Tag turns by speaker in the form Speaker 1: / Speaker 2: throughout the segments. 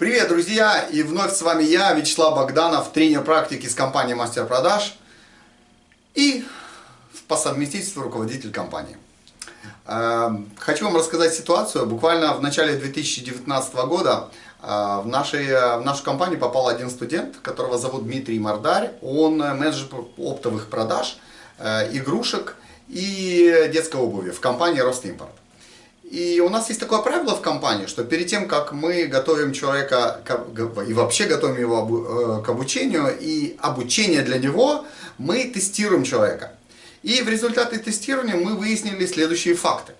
Speaker 1: Привет, друзья! И вновь с вами я, Вячеслав Богданов, тренер практики с компании Мастер Продаж и по совместительству руководитель компании. Эм, хочу вам рассказать ситуацию. Буквально в начале 2019 года э, в, нашей, в нашу компанию попал один студент, которого зовут Дмитрий Мордарь. Он менеджер оптовых продаж, э, игрушек и детской обуви в компании Ростимпорт. И у нас есть такое правило в компании, что перед тем, как мы готовим человека и вообще готовим его э, к обучению, и обучение для него, мы тестируем человека. И в результате тестирования мы выяснили следующие факты.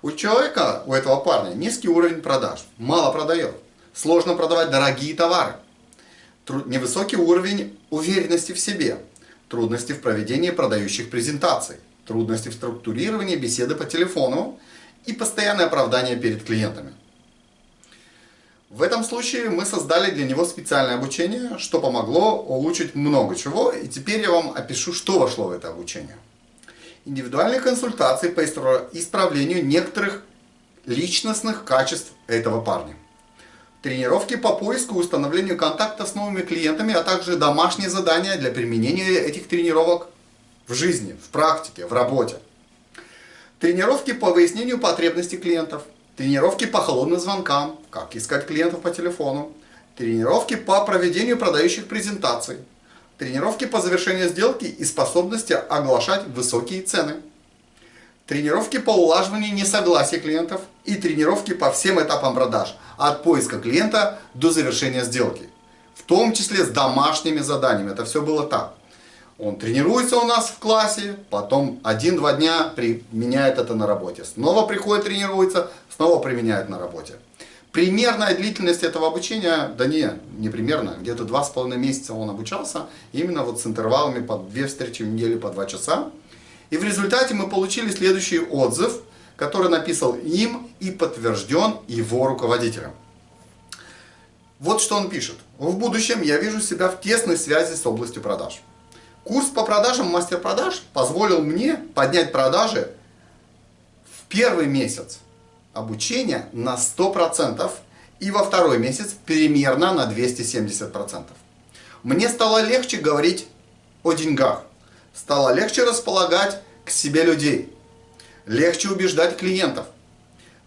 Speaker 1: У человека, у этого парня, низкий уровень продаж, мало продает, сложно продавать дорогие товары, невысокий уровень уверенности в себе, трудности в проведении продающих презентаций, трудности в структурировании беседы по телефону, и постоянное оправдание перед клиентами. В этом случае мы создали для него специальное обучение, что помогло улучшить много чего, и теперь я вам опишу, что вошло в это обучение. Индивидуальные консультации по исправлению некоторых личностных качеств этого парня. Тренировки по поиску и установлению контакта с новыми клиентами, а также домашние задания для применения этих тренировок в жизни, в практике, в работе. Тренировки по выяснению потребностей клиентов. Тренировки по холодным звонкам, как искать клиентов по телефону. Тренировки по проведению продающих презентаций. Тренировки по завершению сделки и способности оглашать высокие цены. Тренировки по улаживанию несогласия клиентов. И тренировки по всем этапам продаж. От поиска клиента до завершения сделки. В том числе с домашними заданиями. Это все было так. Он тренируется у нас в классе, потом один-два дня применяет это на работе. Снова приходит, тренируется, снова применяет на работе. Примерная длительность этого обучения, да не, не примерно, где-то два с половиной месяца он обучался, именно вот с интервалами по две встречи в неделю по два часа. И в результате мы получили следующий отзыв, который написал им и подтвержден его руководителем. Вот что он пишет. В будущем я вижу себя в тесной связи с областью продаж. Курс по продажам мастер-продаж позволил мне поднять продажи в первый месяц обучения на 100% и во второй месяц примерно на 270%. Мне стало легче говорить о деньгах, стало легче располагать к себе людей, легче убеждать клиентов.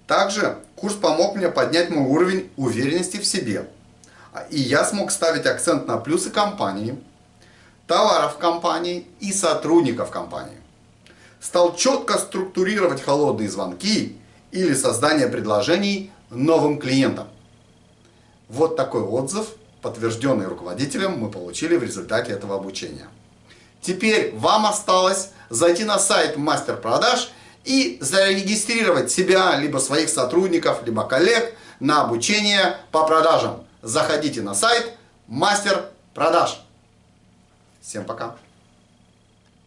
Speaker 1: Также курс помог мне поднять мой уровень уверенности в себе. И я смог ставить акцент на плюсы компании, товаров компании и сотрудников компании. Стал четко структурировать холодные звонки или создание предложений новым клиентам. Вот такой отзыв, подтвержденный руководителем, мы получили в результате этого обучения. Теперь вам осталось зайти на сайт мастер продаж и зарегистрировать себя, либо своих сотрудников, либо коллег на обучение по продажам. Заходите на сайт мастер продаж. Всем пока!